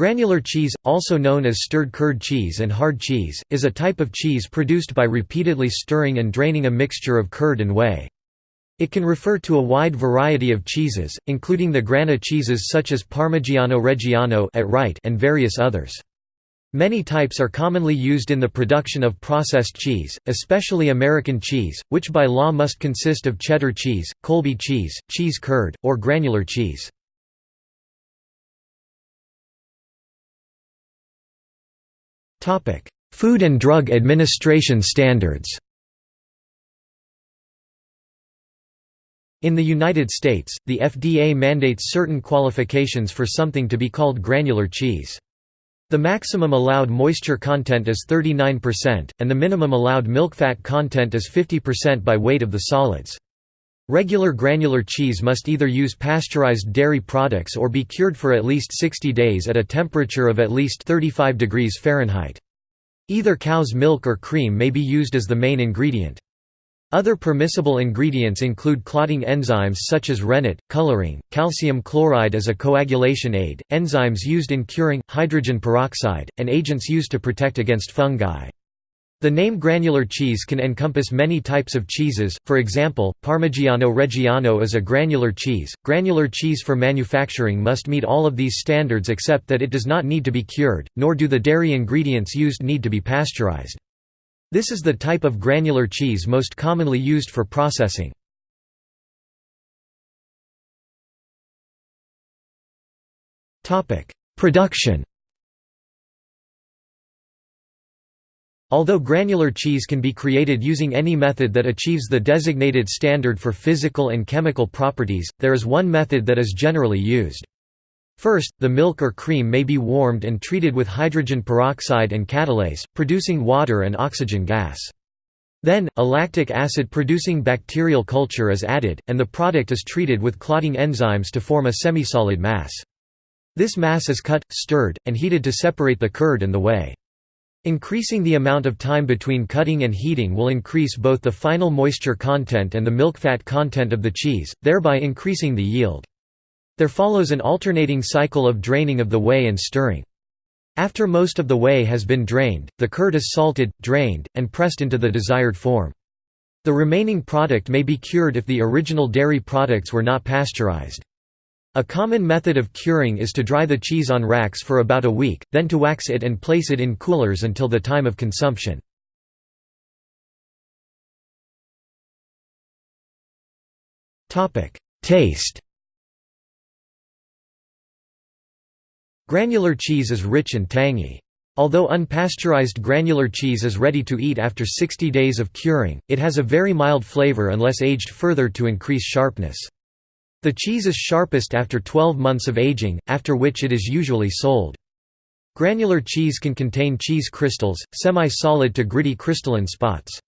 Granular cheese, also known as stirred curd cheese and hard cheese, is a type of cheese produced by repeatedly stirring and draining a mixture of curd and whey. It can refer to a wide variety of cheeses, including the grana cheeses such as Parmigiano Reggiano at Wright and various others. Many types are commonly used in the production of processed cheese, especially American cheese, which by law must consist of cheddar cheese, Colby cheese, cheese curd, or granular cheese. Food and Drug Administration standards In the United States, the FDA mandates certain qualifications for something to be called granular cheese. The maximum allowed moisture content is 39%, and the minimum allowed milk fat content is 50% by weight of the solids. Regular granular cheese must either use pasteurized dairy products or be cured for at least 60 days at a temperature of at least 35 degrees Fahrenheit. Either cow's milk or cream may be used as the main ingredient. Other permissible ingredients include clotting enzymes such as rennet, coloring, calcium chloride as a coagulation aid, enzymes used in curing, hydrogen peroxide, and agents used to protect against fungi. The name granular cheese can encompass many types of cheeses, for example, Parmigiano Reggiano is a granular cheese. Granular cheese for manufacturing must meet all of these standards except that it does not need to be cured, nor do the dairy ingredients used need to be pasteurized. This is the type of granular cheese most commonly used for processing. Production Although granular cheese can be created using any method that achieves the designated standard for physical and chemical properties, there is one method that is generally used. First, the milk or cream may be warmed and treated with hydrogen peroxide and catalase, producing water and oxygen gas. Then, a lactic acid-producing bacterial culture is added, and the product is treated with clotting enzymes to form a semisolid mass. This mass is cut, stirred, and heated to separate the curd and the whey. Increasing the amount of time between cutting and heating will increase both the final moisture content and the milk fat content of the cheese, thereby increasing the yield. There follows an alternating cycle of draining of the whey and stirring. After most of the whey has been drained, the curd is salted, drained, and pressed into the desired form. The remaining product may be cured if the original dairy products were not pasteurized. A common method of curing is to dry the cheese on racks for about a week, then to wax it and place it in coolers until the time of consumption. Taste Granular cheese is rich and tangy. Although unpasteurized granular cheese is ready to eat after 60 days of curing, it has a very mild flavor unless aged further to increase sharpness. The cheese is sharpest after 12 months of aging, after which it is usually sold. Granular cheese can contain cheese crystals, semi-solid to gritty crystalline spots.